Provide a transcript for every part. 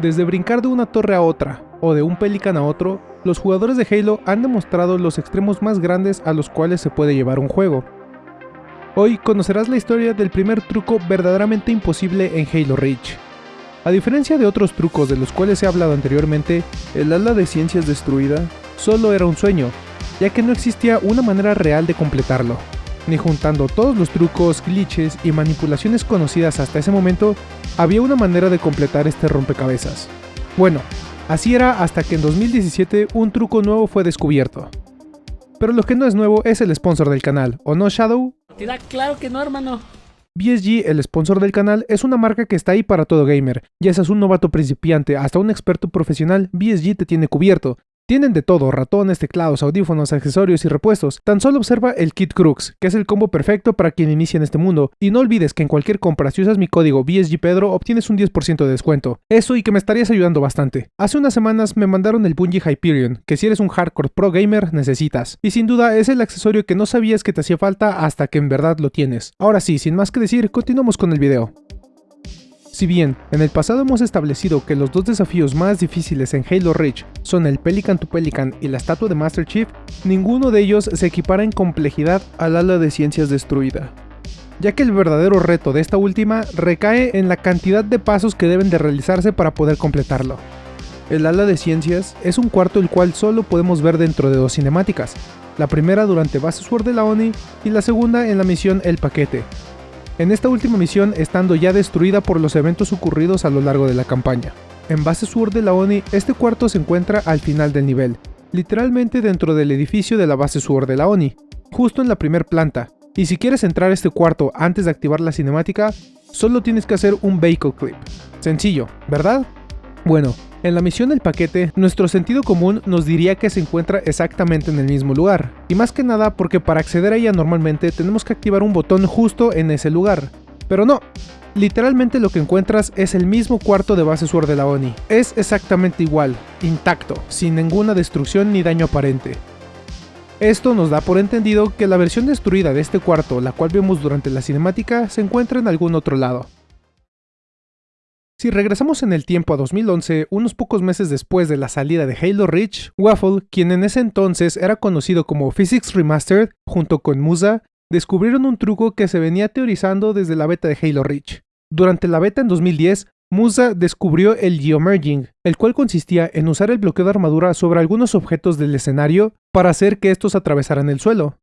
Desde brincar de una torre a otra, o de un pelican a otro, los jugadores de Halo han demostrado los extremos más grandes a los cuales se puede llevar un juego. Hoy conocerás la historia del primer truco verdaderamente imposible en Halo Reach. A diferencia de otros trucos de los cuales he hablado anteriormente, el ala de ciencias destruida solo era un sueño, ya que no existía una manera real de completarlo. Ni juntando todos los trucos, glitches y manipulaciones conocidas hasta ese momento, había una manera de completar este rompecabezas. Bueno, así era hasta que en 2017 un truco nuevo fue descubierto. Pero lo que no es nuevo es el sponsor del canal, ¿o no Shadow? Te da claro que no, hermano. BSG, el sponsor del canal, es una marca que está ahí para todo gamer. Ya seas un novato principiante hasta un experto profesional, BSG te tiene cubierto. Tienen de todo, ratones, teclados, audífonos, accesorios y repuestos. Tan solo observa el Kit Crux, que es el combo perfecto para quien inicia en este mundo. Y no olvides que en cualquier compra, si usas mi código BSGPedro, obtienes un 10% de descuento. Eso y que me estarías ayudando bastante. Hace unas semanas me mandaron el Bungie Hyperion, que si eres un hardcore pro gamer, necesitas. Y sin duda es el accesorio que no sabías que te hacía falta hasta que en verdad lo tienes. Ahora sí, sin más que decir, continuamos con el video. Si bien en el pasado hemos establecido que los dos desafíos más difíciles en Halo Reach son el Pelican to Pelican y la estatua de Master Chief, ninguno de ellos se equipara en complejidad al ala de ciencias destruida ya que el verdadero reto de esta última recae en la cantidad de pasos que deben de realizarse para poder completarlo. El ala de ciencias es un cuarto el cual solo podemos ver dentro de dos cinemáticas, la primera durante Base Sword de la ONI y la segunda en la misión El Paquete, en esta última misión estando ya destruida por los eventos ocurridos a lo largo de la campaña. En base sur de la ONI, este cuarto se encuentra al final del nivel, literalmente dentro del edificio de la base sur de la ONI, justo en la primer planta, y si quieres entrar a este cuarto antes de activar la cinemática, solo tienes que hacer un vehicle clip. Sencillo, ¿verdad? Bueno, en la misión del paquete, nuestro sentido común nos diría que se encuentra exactamente en el mismo lugar, y más que nada porque para acceder a ella normalmente tenemos que activar un botón justo en ese lugar. Pero no, literalmente lo que encuentras es el mismo cuarto de base Sword de la ONI. Es exactamente igual, intacto, sin ninguna destrucción ni daño aparente. Esto nos da por entendido que la versión destruida de este cuarto, la cual vemos durante la cinemática, se encuentra en algún otro lado. Si regresamos en el tiempo a 2011, unos pocos meses después de la salida de Halo Reach, Waffle, quien en ese entonces era conocido como Physics Remastered, junto con Musa, descubrieron un truco que se venía teorizando desde la beta de Halo Reach. Durante la beta en 2010, Musa descubrió el Geomerging, el cual consistía en usar el bloqueo de armadura sobre algunos objetos del escenario para hacer que estos atravesaran el suelo.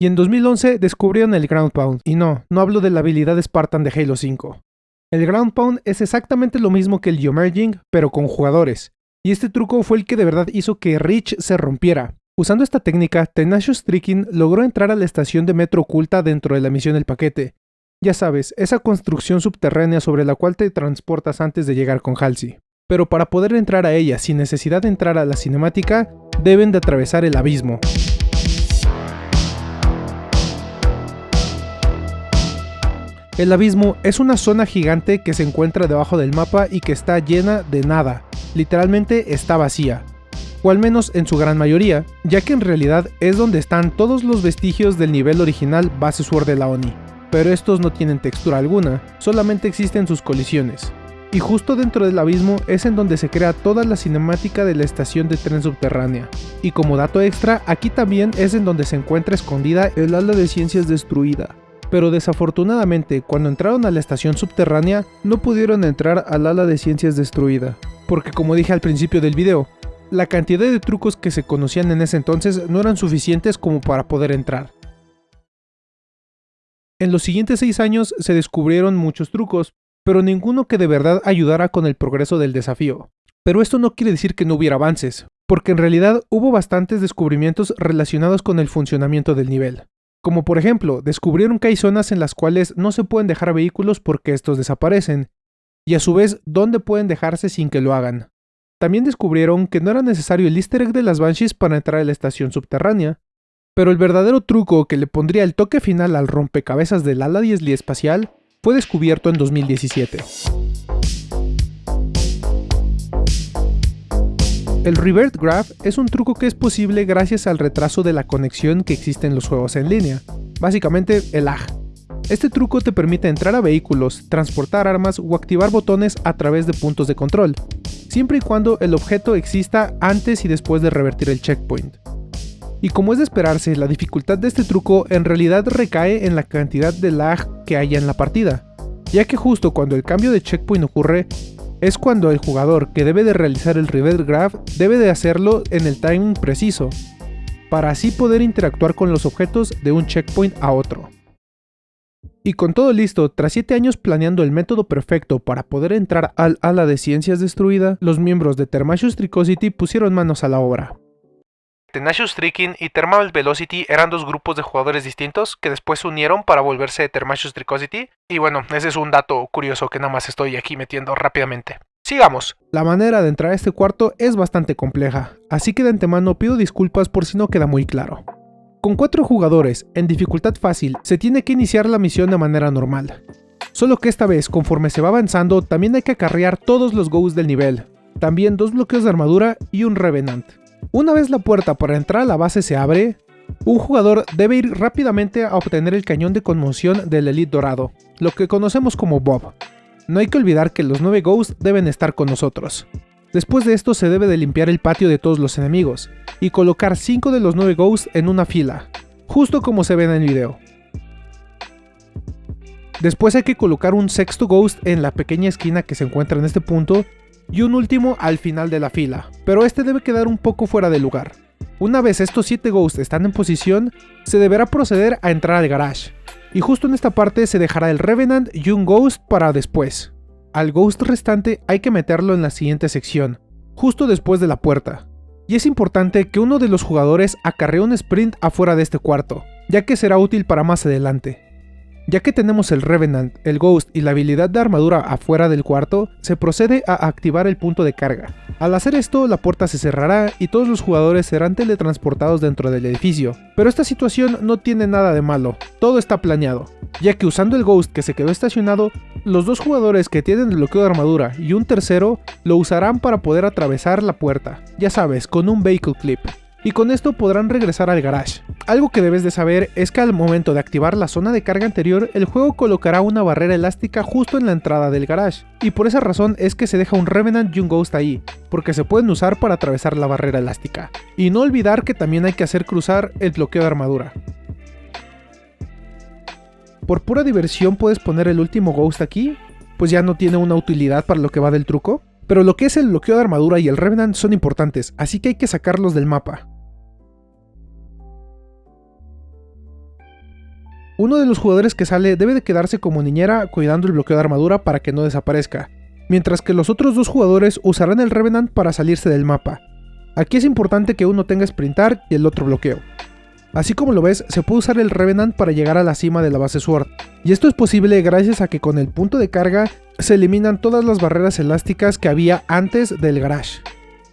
Y en 2011 descubrieron el Ground Pound, y no, no hablo de la habilidad Spartan de Halo 5. El Ground Pound es exactamente lo mismo que el Geomerging, pero con jugadores, y este truco fue el que de verdad hizo que Reach se rompiera. Usando esta técnica, Tenacious Tricking logró entrar a la estación de metro oculta dentro de la misión del paquete. Ya sabes, esa construcción subterránea sobre la cual te transportas antes de llegar con Halsey. Pero para poder entrar a ella sin necesidad de entrar a la cinemática, deben de atravesar el abismo. El abismo es una zona gigante que se encuentra debajo del mapa y que está llena de nada, literalmente está vacía, o al menos en su gran mayoría, ya que en realidad es donde están todos los vestigios del nivel original base Sword de la ONI, pero estos no tienen textura alguna, solamente existen sus colisiones. Y justo dentro del abismo es en donde se crea toda la cinemática de la estación de tren subterránea. Y como dato extra, aquí también es en donde se encuentra escondida el ala de ciencias destruida, pero desafortunadamente cuando entraron a la estación subterránea no pudieron entrar al ala de ciencias destruida, porque como dije al principio del video, la cantidad de trucos que se conocían en ese entonces no eran suficientes como para poder entrar. En los siguientes 6 años se descubrieron muchos trucos, pero ninguno que de verdad ayudara con el progreso del desafío. Pero esto no quiere decir que no hubiera avances, porque en realidad hubo bastantes descubrimientos relacionados con el funcionamiento del nivel. Como por ejemplo, descubrieron que hay zonas en las cuales no se pueden dejar vehículos porque estos desaparecen, y a su vez dónde pueden dejarse sin que lo hagan. También descubrieron que no era necesario el easter egg de las Banshees para entrar a la estación subterránea, pero el verdadero truco que le pondría el toque final al rompecabezas del ala 10 espacial fue descubierto en 2017. El Revert Graph es un truco que es posible gracias al retraso de la conexión que existe en los juegos en línea, básicamente el lag. Este truco te permite entrar a vehículos, transportar armas o activar botones a través de puntos de control, siempre y cuando el objeto exista antes y después de revertir el checkpoint. Y como es de esperarse, la dificultad de este truco en realidad recae en la cantidad de lag que haya en la partida, ya que justo cuando el cambio de checkpoint ocurre, es cuando el jugador que debe de realizar el reverse grab debe de hacerlo en el timing preciso, para así poder interactuar con los objetos de un checkpoint a otro. Y con todo listo, tras 7 años planeando el método perfecto para poder entrar al ala de ciencias destruida, los miembros de Thermatius Tricosity pusieron manos a la obra. Tenacious Tricking y Thermal Velocity eran dos grupos de jugadores distintos que después se unieron para volverse Thermatious Tricosity. Y bueno, ese es un dato curioso que nada más estoy aquí metiendo rápidamente. Sigamos. La manera de entrar a este cuarto es bastante compleja, así que de antemano pido disculpas por si no queda muy claro. Con 4 jugadores, en dificultad fácil, se tiene que iniciar la misión de manera normal. Solo que esta vez, conforme se va avanzando, también hay que acarrear todos los goals del nivel, también dos bloqueos de armadura y un Revenant. Una vez la puerta para entrar a la base se abre, un jugador debe ir rápidamente a obtener el cañón de conmoción del Elite Dorado, lo que conocemos como Bob. No hay que olvidar que los 9 Ghosts deben estar con nosotros. Después de esto se debe de limpiar el patio de todos los enemigos, y colocar 5 de los 9 Ghosts en una fila, justo como se ve en el video. Después hay que colocar un sexto Ghost en la pequeña esquina que se encuentra en este punto, y un último al final de la fila, pero este debe quedar un poco fuera de lugar. Una vez estos 7 Ghosts están en posición, se deberá proceder a entrar al garage, y justo en esta parte se dejará el Revenant y un Ghost para después. Al Ghost restante hay que meterlo en la siguiente sección, justo después de la puerta. Y es importante que uno de los jugadores acarree un sprint afuera de este cuarto, ya que será útil para más adelante. Ya que tenemos el Revenant, el Ghost y la habilidad de armadura afuera del cuarto, se procede a activar el punto de carga. Al hacer esto, la puerta se cerrará y todos los jugadores serán teletransportados dentro del edificio. Pero esta situación no tiene nada de malo, todo está planeado, ya que usando el Ghost que se quedó estacionado, los dos jugadores que tienen bloqueo de armadura y un tercero lo usarán para poder atravesar la puerta, ya sabes, con un Vehicle Clip y con esto podrán regresar al garage. Algo que debes de saber es que al momento de activar la zona de carga anterior, el juego colocará una barrera elástica justo en la entrada del garage, y por esa razón es que se deja un Revenant y un Ghost ahí, porque se pueden usar para atravesar la barrera elástica. Y no olvidar que también hay que hacer cruzar el bloqueo de armadura. Por pura diversión puedes poner el último Ghost aquí, pues ya no tiene una utilidad para lo que va del truco, pero lo que es el bloqueo de armadura y el Revenant son importantes, así que hay que sacarlos del mapa. Uno de los jugadores que sale debe de quedarse como niñera cuidando el bloqueo de armadura para que no desaparezca, mientras que los otros dos jugadores usarán el Revenant para salirse del mapa. Aquí es importante que uno tenga sprintar y el otro bloqueo. Así como lo ves, se puede usar el Revenant para llegar a la cima de la base Sword, y esto es posible gracias a que con el punto de carga se eliminan todas las barreras elásticas que había antes del garage.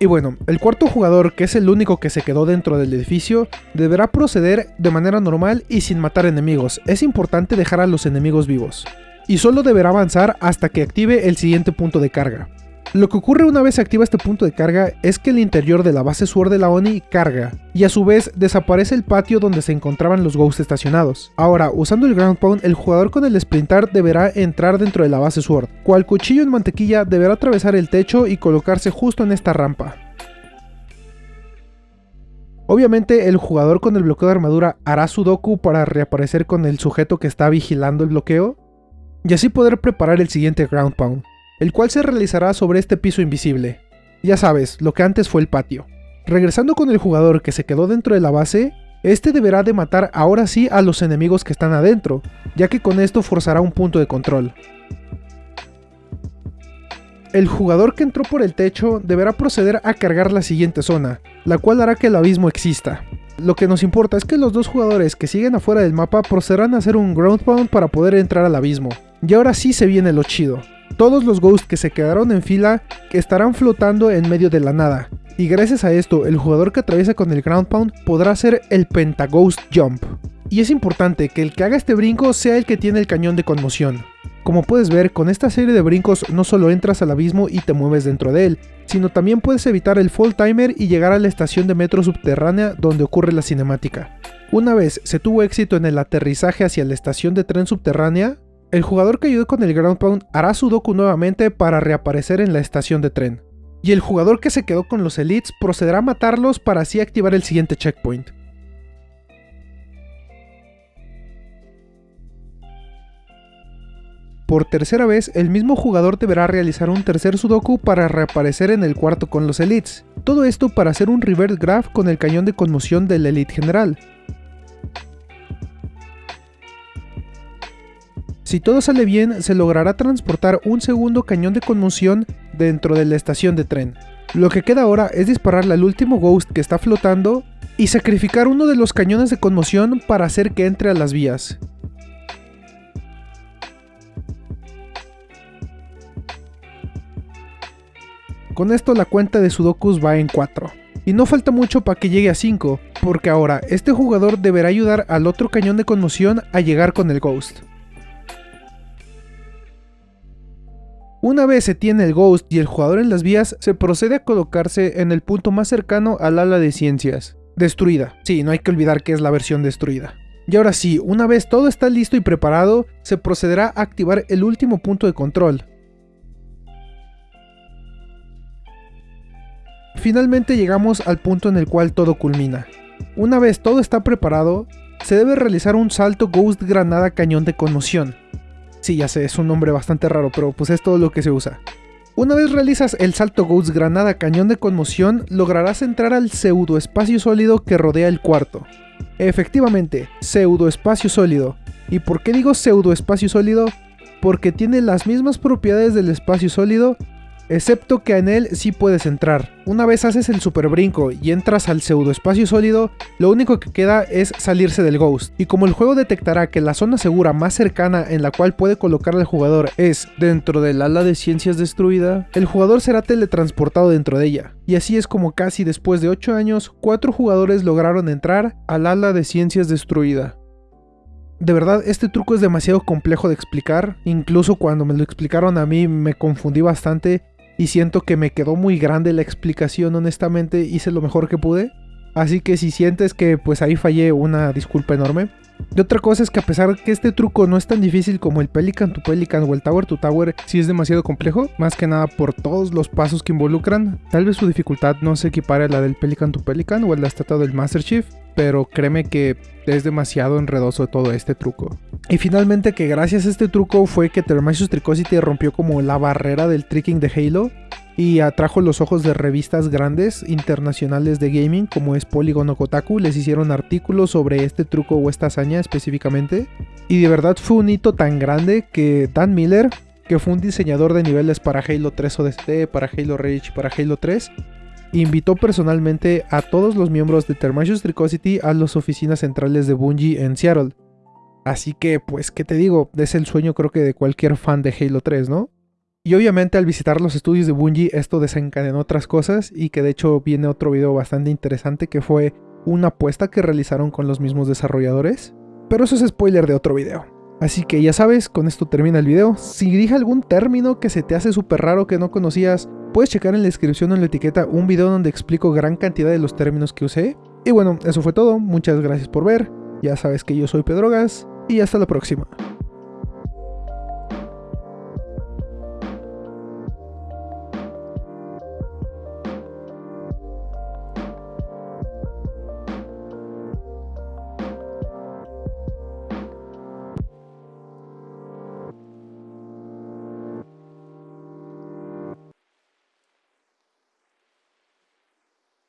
Y bueno, el cuarto jugador, que es el único que se quedó dentro del edificio, deberá proceder de manera normal y sin matar enemigos. Es importante dejar a los enemigos vivos. Y solo deberá avanzar hasta que active el siguiente punto de carga. Lo que ocurre una vez se activa este punto de carga es que el interior de la base Sword de la ONI carga, y a su vez desaparece el patio donde se encontraban los Ghosts estacionados. Ahora, usando el Ground Pound, el jugador con el Sprintar deberá entrar dentro de la base Sword. Cual cuchillo en mantequilla deberá atravesar el techo y colocarse justo en esta rampa. Obviamente el jugador con el bloqueo de armadura hará su doku para reaparecer con el sujeto que está vigilando el bloqueo, y así poder preparar el siguiente Ground Pound el cual se realizará sobre este piso invisible. Ya sabes, lo que antes fue el patio. Regresando con el jugador que se quedó dentro de la base, este deberá de matar ahora sí a los enemigos que están adentro, ya que con esto forzará un punto de control. El jugador que entró por el techo deberá proceder a cargar la siguiente zona, la cual hará que el abismo exista. Lo que nos importa es que los dos jugadores que siguen afuera del mapa procederán a hacer un ground pound para poder entrar al abismo. Y ahora sí se viene lo chido. Todos los Ghosts que se quedaron en fila estarán flotando en medio de la nada, y gracias a esto el jugador que atraviesa con el Ground Pound podrá hacer el Pentaghost Jump. Y es importante que el que haga este brinco sea el que tiene el cañón de conmoción. Como puedes ver, con esta serie de brincos no solo entras al abismo y te mueves dentro de él, sino también puedes evitar el fall timer y llegar a la estación de metro subterránea donde ocurre la cinemática. Una vez se tuvo éxito en el aterrizaje hacia la estación de tren subterránea, el jugador que ayudó con el Ground Pound hará su doku nuevamente para reaparecer en la estación de tren. y el jugador que se quedó con los elites procederá a matarlos para así activar el siguiente checkpoint. Por tercera vez, el mismo jugador deberá realizar un tercer sudoku para reaparecer en el cuarto con los elites. Todo esto para hacer un reverse graph con el cañón de conmoción del elite general. Si todo sale bien, se logrará transportar un segundo cañón de conmoción dentro de la estación de tren. Lo que queda ahora es dispararle al último Ghost que está flotando y sacrificar uno de los cañones de conmoción para hacer que entre a las vías. Con esto la cuenta de Sudokus va en 4. Y no falta mucho para que llegue a 5, porque ahora este jugador deberá ayudar al otro cañón de conmoción a llegar con el Ghost. Una vez se tiene el Ghost y el jugador en las vías, se procede a colocarse en el punto más cercano al ala de ciencias. Destruida. Sí, no hay que olvidar que es la versión destruida. Y ahora sí, una vez todo está listo y preparado, se procederá a activar el último punto de control, Finalmente llegamos al punto en el cual todo culmina. Una vez todo está preparado, se debe realizar un salto Ghost Granada Cañón de Conmoción. Sí, ya sé, es un nombre bastante raro, pero pues es todo lo que se usa. Una vez realizas el salto Ghost Granada Cañón de Conmoción, lograrás entrar al pseudo espacio sólido que rodea el cuarto. Efectivamente, pseudo espacio sólido. ¿Y por qué digo pseudo espacio sólido? Porque tiene las mismas propiedades del espacio sólido, Excepto que en él sí puedes entrar. Una vez haces el super brinco y entras al pseudo espacio sólido, lo único que queda es salirse del ghost. Y como el juego detectará que la zona segura más cercana en la cual puede colocar al jugador es dentro del ala de ciencias destruida, el jugador será teletransportado dentro de ella. Y así es como casi después de 8 años, 4 jugadores lograron entrar al ala de ciencias destruida. De verdad, este truco es demasiado complejo de explicar, incluso cuando me lo explicaron a mí me confundí bastante y siento que me quedó muy grande la explicación, honestamente hice lo mejor que pude. Así que si sientes que pues ahí fallé, una disculpa enorme. Y otra cosa es que a pesar que este truco no es tan difícil como el Pelican to Pelican o el Tower to Tower, sí es demasiado complejo, más que nada por todos los pasos que involucran. Tal vez su dificultad no se equipare a la del Pelican to Pelican o a la estatua del Master Chief, pero créeme que es demasiado enredoso todo este truco. Y finalmente que gracias a este truco fue que Termasius Tricosity rompió como la barrera del tricking de Halo y atrajo los ojos de revistas grandes internacionales de gaming como es Polygon o Kotaku, les hicieron artículos sobre este truco o esta hazaña específicamente. Y de verdad fue un hito tan grande que Dan Miller, que fue un diseñador de niveles para Halo 3 ODST, para Halo Reach, para Halo 3, invitó personalmente a todos los miembros de Thermasius Tricosity a las oficinas centrales de Bungie en Seattle. Así que, pues, ¿qué te digo? Es el sueño creo que de cualquier fan de Halo 3, ¿no? Y obviamente al visitar los estudios de Bungie esto desencadenó otras cosas y que de hecho viene otro video bastante interesante que fue una apuesta que realizaron con los mismos desarrolladores. Pero eso es spoiler de otro video. Así que ya sabes, con esto termina el video. Si dije algún término que se te hace súper raro que no conocías, puedes checar en la descripción o en la etiqueta un video donde explico gran cantidad de los términos que usé. Y bueno, eso fue todo, muchas gracias por ver, ya sabes que yo soy Pedrogas y hasta la próxima.